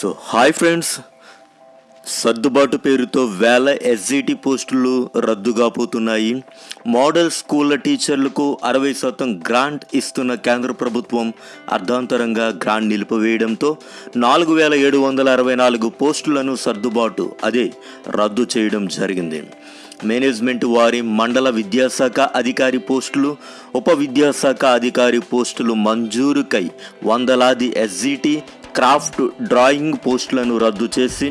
So hi friends సర్దుబాటు పేరుతో వేల ఎస్జిటి పోస్టులు రద్దుగా పోతున్నాయి. మోడల్ స్కూళ్ళ టీచర్లకు అరవై శాతం గ్రాంట్ ఇస్తున్న కేంద్ర ప్రభుత్వం అర్ధాంతరంగా గ్రాంట్ నిలిపివేయడంతో నాలుగు వేల ఏడు వందల అరవై నాలుగు పోస్టులను సర్దుబాటు అదే రద్దు చేయడం జరిగింది. మేనేజ్మెంట్ వారి మండల విద్యాశాఖ అధికారి పోస్టులు ఉప విద్యాశాఖ అధికారి పోస్టులు మంజూరుకై వందలాది ఎస్జిటి క్రాఫ్ట్ డ్రాయింగ్ పోస్టులను రద్దు చేసి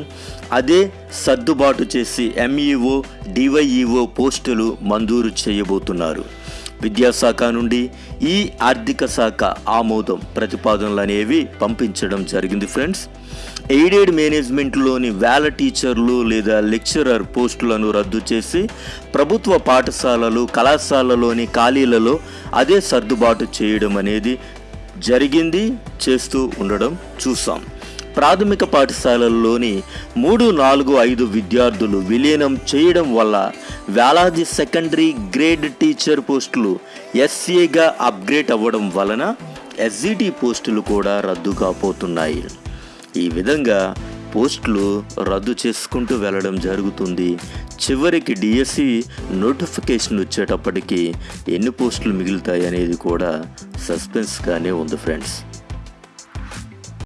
అదే సర్దుబాటు చేసి ఎంఈఓ డివైఈఓ పోస్టులు మంజూరు చేయబోతున్నారు. విద్యాశాఖ నుండి ఈ ఆర్థిక శాఖ ఆమోదం ప్రతిపాదనలు అనేవి పంపించడం జరిగింది ఫ్రెండ్స్. ఎయిడెడ్ మేనేజ్మెంట్లోని వేల టీచర్లు లేదా లెక్చరర్ పోస్టులను రద్దు చేసి ప్రభుత్వ పాఠశాలలు కళాశాలలోని ఖాళీలలో అదే సర్దుబాటు చేయడం అనేది జరిగింది చేస్తూ ఉండడం చూసాం. ప్రాథమిక పాఠశాలల్లోని మూడు నాలుగు ఐదు విద్యార్థులు విలీనం చేయడం వల్ల వేలాది సెకండరీ గ్రేడ్ టీచర్ పోస్టులు ఎస్సీగా అప్గ్రేడ్ అవ్వడం వలన ఎస్జిటి పోస్టులు కూడా రద్దు కాపోతున్నాయి ఈ విధంగా పోస్టులు రద్దు చేసుకుంటూ వెళ్ళడం జరుగుతుంది. చివరికి డిఎస్సి నోటిఫికేషన్ వచ్చేటప్పటికి ఎన్ని పోస్టులు మిగులుతాయి అనేది కూడా సస్పెన్స్గానే ఉంది ఫ్రెండ్స్.